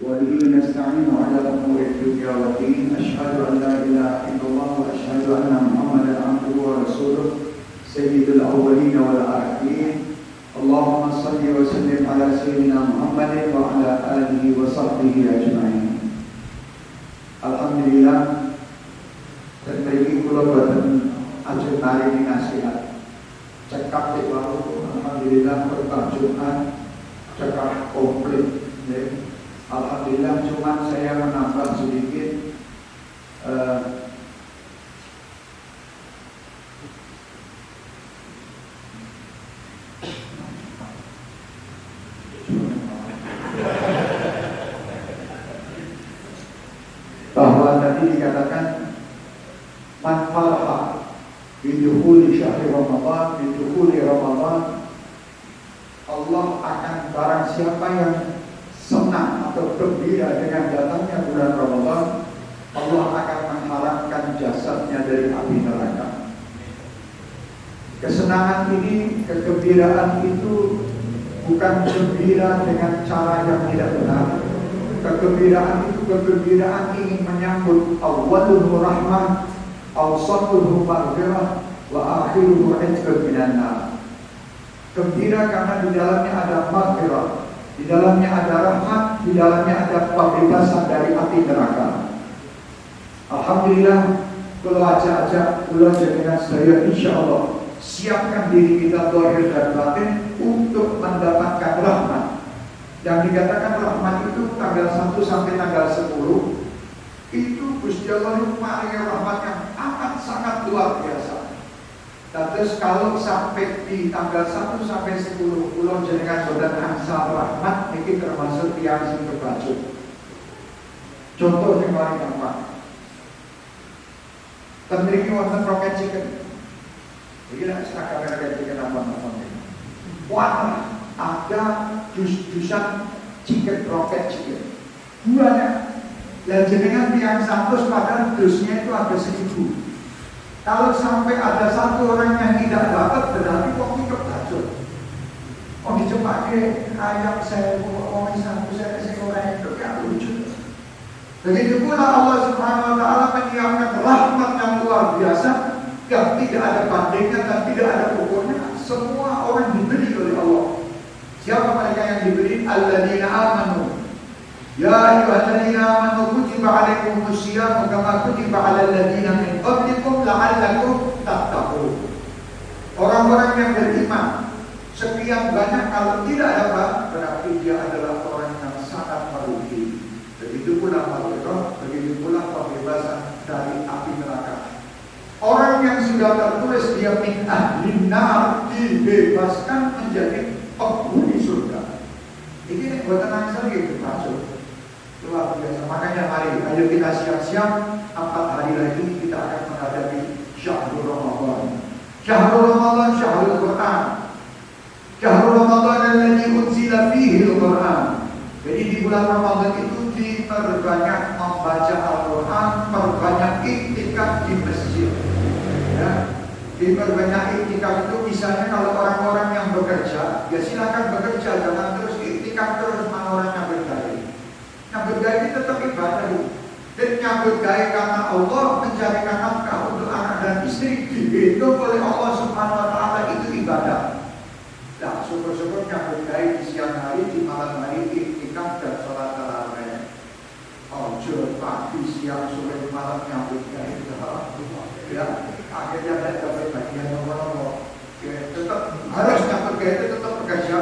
وبه نستعين على امور الدنيا والدين اشهد ان لا اله الا الله واشهد ان محمدا عبده ورسوله سيد الاولين والاخرين اللهم صل وسلم على سيدنا محمد وعلى اله وصحبه اجمعين Alhamdulillah dan beri kula boten ajeng maringi nasihat cekap di baru Alhamdulillah berkah Jumat cekap komplit ya. Alhamdulillah cuma saya menambah sedikit uh, bahwa tadi dikatakan man farha bidukhuli syahri Ramadan bidukhuli Ramadan Allah akan barang siapa yang senang atau gembira dengan datangnya bulan Ramadan Allah akan mengharamkan jasadnya dari api neraka. Kesenangan ini kegembiraan itu bukan gembira dengan cara yang tidak benar. Kegembiraan itu kegembiraan ingin menyambut awwaluhu rahmah awsatuhu maghfirah wa minan nar. Gembira karena di dalamnya ada maghfirah di dalamnya ada rahmat di dalamnya ada pembebasan dari api neraka Alhamdulillah kalau aja-aja kalau dengan saya insya Allah siapkan diri kita dohir dan batin untuk mendapatkan rahmat yang dikatakan rahmat itu tanggal 1 sampai tanggal 10 itu Gusti Allah paling rahmat yang amat sangat luar biasa. Terus kalau sampai di tanggal 1 sampai 10 pulau jenengan bodan angsal rahmat ini termasuk yang sing kebacut. Contoh yang paling gampang. Tenriki wonten roket chicken. Iki nek sak roket chicken apa-apa. Wah, ada jus-jusan chicken rocket chicken banyak dan jenengan tiang satu padahal dusnya itu ada seribu kalau sampai ada satu orang yang tidak dapat berarti kok itu kacau oh dicepatnya ayam saya oh satu saya kasih orang itu ya lucu begitu pula Allah subhanahu wa ta'ala menyiapkan rahmat yang luar biasa yang tidak ada bandingnya dan tidak ada pokoknya semua orang diberi oleh Allah Siapa mereka yang diberi? Alladzina amanu. Ya ayyuhalladzina amanu kutiba alaikumus siyam kama kutiba alal ladzina min qablikum la'allakum tattaqun. Orang-orang yang beriman sekian banyak kalau tidak ada berarti dia adalah orang yang sangat merugi. Begitu pula maghfirah, begitu pula pembebasan dari api neraka. Orang yang sudah tertulis dia min ahli dibebaskan menjadi penghuni surga. Ini buatan angsal gitu masuk. Luar biasa. Makanya mari, ayo kita siap-siap. Empat hari lagi kita akan menghadapi Syahrul Ramadan. Syahrul Ramadan, Syahrul Quran. Syahrul Ramadan yang unzila fihi Al-Quran. Jadi di bulan Ramadan itu diperbanyak membaca Al-Quran, perbanyak iktikaf di masjid. Ya, diperbanyak iktikaf itu misalnya kalau orang-orang yang bekerja ya silakan bekerja jangan terus iktikaf terus mana orang nyambut gaya gaya ini tetap ibadah. Dan nyambut gaya karena Allah mencarikan nafkah untuk anak dan istri dihitung oleh Allah subhanahu wa ta'ala itu ibadah. Nah syukur-syukur nyambut gaya di siang hari di malam hari iktikaf dan sholat tarawih. Ojo pagi siang sore malam nyambut gaya ya. Akhirnya saya dapat bagian nomor-nomor tetap harus dapat gaya itu tetap bekerja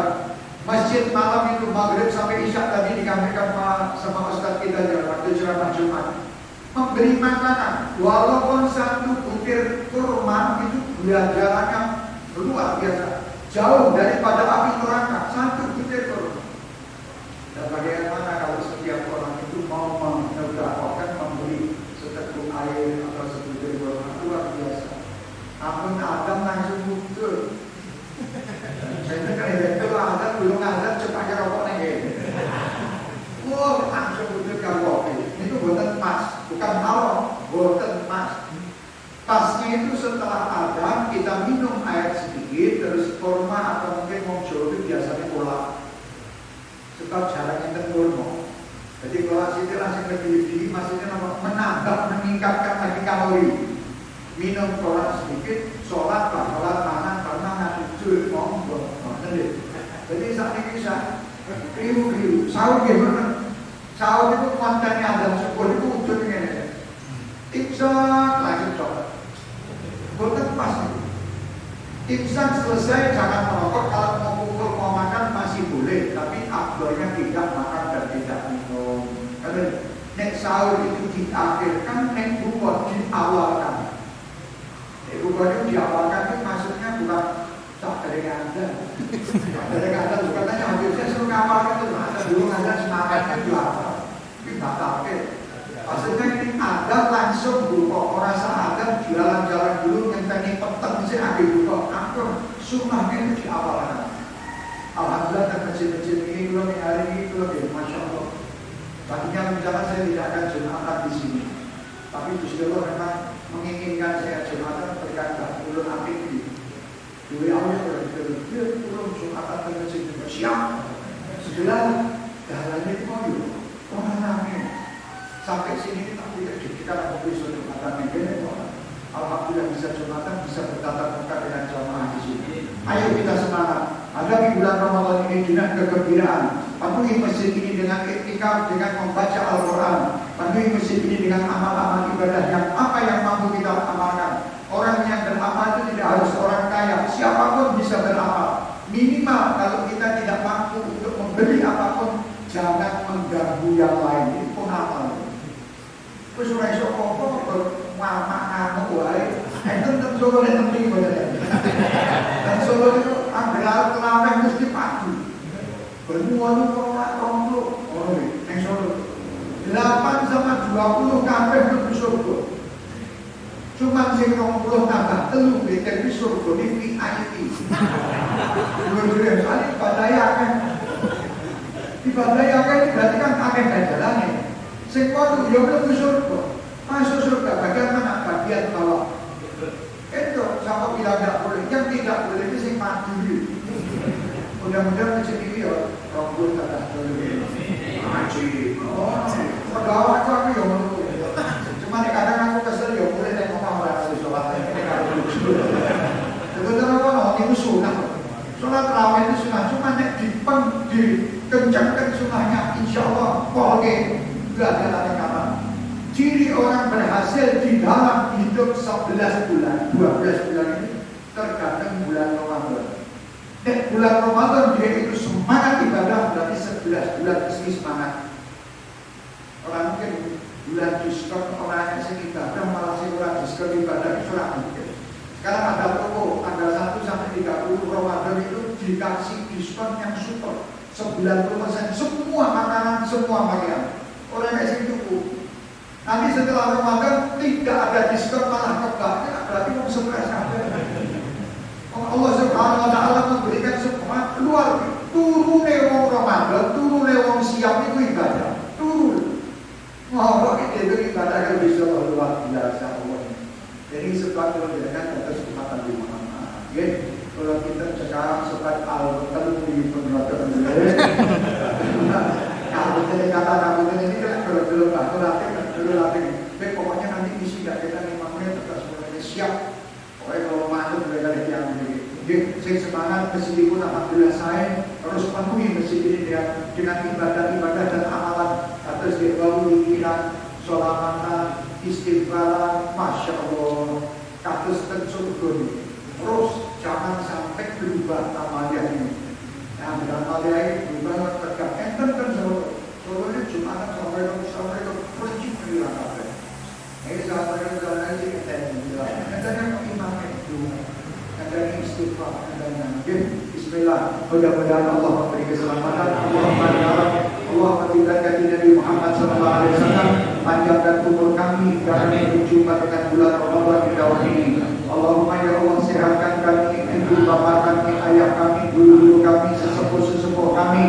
masjid malam itu maghrib sampai isya tadi dikamirkan sama ustaz kita di waktu ceramah Jumat. Memberi makanan walaupun satu butir kurma itu belajarannya luar biasa. Jauh daripada api neraka satu butir kurma. Dan bagaimana kalau setiap orang itu mau menegakkan memberi seteguk air atau sebutir kurma luar biasa Ampun Adam langsung muncul. Saya kan itu Adam belum ada cepatnya rokok nih. Wah langsung muncul kalau itu buatan pas, bukan haram, buatan pas. Pasnya itu setelah Adam kita minum air sedikit terus kurma Sebab jaraknya kurma. Jadi kalau sini langsung lebih maksudnya menambah, meningkatkan lagi kalori. Minum koran sedikit, sholat, sholat, makan, karena nasi cuy, monggo, Jadi saat ini bisa kriu-kriu, sahur gimana? Sahur itu kontennya ada syukur itu ujungnya Imsak lanjut sholat. Bukan pas Imsak selesai jangan merokok. Kalau mau pukul mau makan masih boleh. Tapi abdolnya tidak makan dan tidak minum. Karena nek sahur itu diakhirkan, nek buka diawalkan. Nek buka itu diawalkan itu maksudnya bukan tak dari anda, dari anda bukan tanya habisnya suruh ngawalkan itu. Ada dulu ada semangatnya juara, tapi batal Maksudnya ini ada langsung buka orang ada jalan-jalan dulu ada buka. Aku sunnahnya itu di awal Alhamdulillah dan masjid-masjid ini belum hari ini belum ya, masya Allah. Tadinya misalnya saya tidak akan jumatan di sini, tapi Allah memang menginginkan saya jumatan berkata ulun apik ini. Dua Allah berkata dia belum jumatan di masjid siap. Setelah jalannya itu mau orang namanya Sampai sini tidak kita ada besok Jumatan ini Alhamdulillah bisa Jumatan, bisa bertatap muka dengan jamaah di sini. Ayo kita semangat. Hadapi bulan Ramadan ini dengan kegembiraan. Penuhi masjid ini dengan etika, dengan membaca Al-Quran. Penuhi masjid ini dengan amal-amal ibadah yang apa yang mampu kita amalkan. Orang yang beramal itu tidak harus orang kaya. Siapa pun bisa beramal. Minimal kalau kita tidak mampu untuk memberi apa pun, jangan mengganggu yang lain. Ini pun amal. Wis ora iso apa-apa mama ngamuk wae. Enten ten Solo nek tempi boten. Dan Solo itu anggar kenapa mesti padu. Bermuat kok ora romblo. Oh, ning Solo. 8 sama 20 kabeh mlebu surga. Cuma sing 20 tambah telu beda di surga di VIP. Dua-dua kali badaya kan. Di badaya kan berarti kan akeh jalannya. Sing kono yo mlebu surga. Masuk surga bagaimana bagian bawah? Itu sama bilang tidak boleh. Yang tidak boleh itu sing mati Mudah-mudahan masjid ini ya rombol kata dulu. Haji. Oh, pegawai aku aku yang menurut. Cuma kadang aku kesel ya boleh tengok orang harus sholat. Sebetulnya apa? Itu sunnah. Sholat raweh itu sunnah. Cuma nek dipeng dikencangkan sunnahnya, insya Allah boleh gagal kapan? Ciri orang berhasil di dalam hidup 11 bulan, 12 bulan ini tergantung bulan Ramadan. Dan bulan Ramadan dia itu semangat ibadah berarti 11 bulan mesti semangat. Orang mungkin bulan diskon orang yang sing ibadah malah sing ora diskon ibadah itu ora mungkin. Sekarang ada toko tanggal 1 sampai 30 Ramadan itu dikasih diskon yang super 90% semua makanan, semua pakaian orang yang sing tuku. Nanti setelah Ramadan tidak ada diskon malah kebak, ya, berarti mau stres Allah Subhanahu wa taala memberikan semua keluar turune wong Ramadan, turune wong siap itu ibadah. Turun. Mau itu ibadah yang bisa luar biasa Allah. Jadi sebab itu dengan atas kesempatan di mana. Ya, kalau kita sekarang sebab al-betul di penerata Kalau kita kata kamu ini kan kalau belum aku latih, dulu latih. Tapi pokoknya nanti isi gak kita lima menit tetap semuanya siap. Pokoknya kalau masuk mereka yang ini. Jadi saya semangat meskipun alhamdulillah saya terus penuhi masjid ini dengan, dengan ibadah-ibadah dan amalan atas dibawu pikiran, sholamatan, istighfaran, masya Allah, katus tensurgun. Terus jangan sampai berubah amalnya ini. Nah, dalam amalnya ini berubah tegak. Enten kan selalu Solo ini Jumatan sampai ke sampai ke pergi bilang apa? Ini sampai ke jalan ini kita bilang. Kita yang imam itu, kita yang istighfar, kita yang Bismillah. Mudah-mudahan Allah memberi keselamatan. Allah berharap Allah memberikan Nabi Muhammad Sallallahu Alaihi Wasallam panjangkan umur kami dan berjumpa dengan bulan Ramadan di tahun ini. Allahumma ya Allah sehatkan kami, ibu bapak kami, ayah kami, guru-guru kami, sesepuh-sesepuh kami,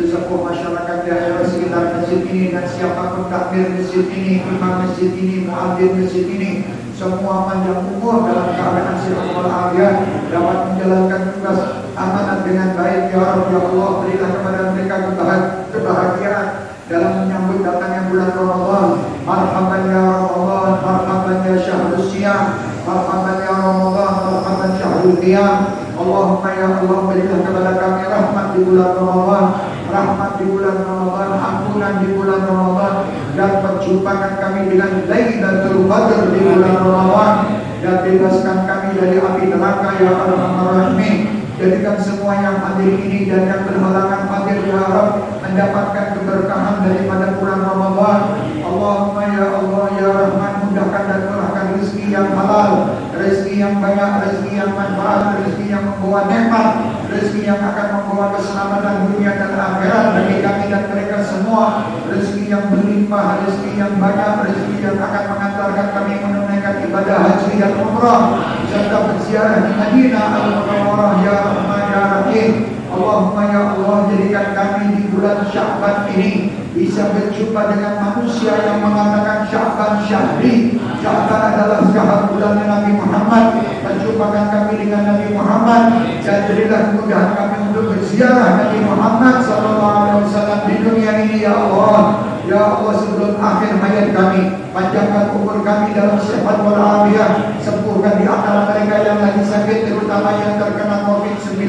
sesepuh masyarakat daerah sekitar masjid ini dan siapa pun takmir masjid ini, imam masjid ini, muadzin masjid ini semua panjang umur dalam keadaan sehat walafiat dapat menjalankan tugas amanat dengan baik ya Allah ya Allah berilah kepada mereka kebahagiaan dalam menyambut bulan Ramadan. Marhaban ya Ramadan Marhaban ya syahrul siyam Marhaban ya Ramadan Marhaban syahrul qiyam Allahumma ya Allah berilah kepada kami rahmat di bulan Ramadan. Rahmat di bulan Ramadan ampunan di bulan Ramadan. Dan perjumpakan kami dengan Lailatul Qadar di bulan Ramadan. Dan bebaskan kami dari api neraka ya Arhamar Rahimin Jadikan semua yang hadir ini dan yang berhalangan hadir ya Rabb mendapatkan keberkahan daripada bulan Ramadan. Allahumma ya Allah ya Rahman mudahkan dan murahkan rezeki yang halal, rezeki yang banyak, rezeki yang manfaat, rezeki yang membawa nikmat, rezeki yang akan membawa keselamatan dunia dan akhirat bagi kami dan mereka semua, rezeki yang berlimpah, rezeki yang banyak, rezeki yang akan mengantarkan kami menunaikan ibadah haji dan umrah serta berziarah di Madinah al-Munawwarah ya Rahman ya Rahim. Allahumma ya Allah jadikan kami di bulan Sya'ban ini bisa berjumpa dengan manusia yang mengatakan Sya'ban Syahri. Sya'ban adalah syahr bulan Nabi Muhammad. Berjumpakan kami dengan Nabi Muhammad. Dan berilah kemudahan kami untuk berziarah Nabi Muhammad sallallahu alaihi wasallam di dunia ini ya Allah. Ya Allah sebelum akhir hayat kami Panjangkan umur kami dalam sehat walafiat Sembuhkan di antara mereka yang lagi sakit Terutama yang terkena COVID-19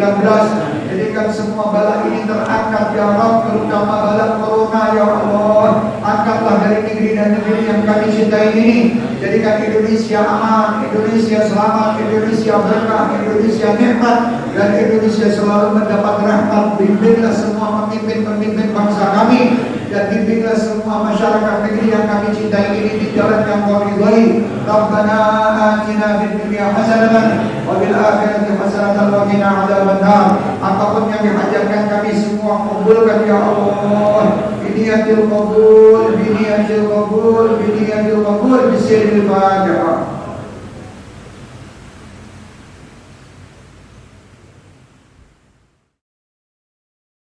Jadikan semua bala ini terangkat Ya Rabb Terutama bala corona Ya Allah. Angkatlah dari negeri dan negeri yang kami cintai ini. Jadikan Indonesia aman Indonesia selamat Indonesia berkah Indonesia nikmat Dan Indonesia selalu mendapat rahmat. Bimbinglah semua pemimpin-pemimpin bangsa kami dan bimbinglah semua masyarakat negeri yang kami cintai ini di jalan yang kau ridhai. Rabbana atina fid dunya hasanatan wa fil akhirati hasanatan wa qina adzabannar. Apapun yang dihajarkan kami semua kabulkan ya Allah. Biniyatil qabul, biniyatil qabul, biniyatil qabul bisirril Fatihah.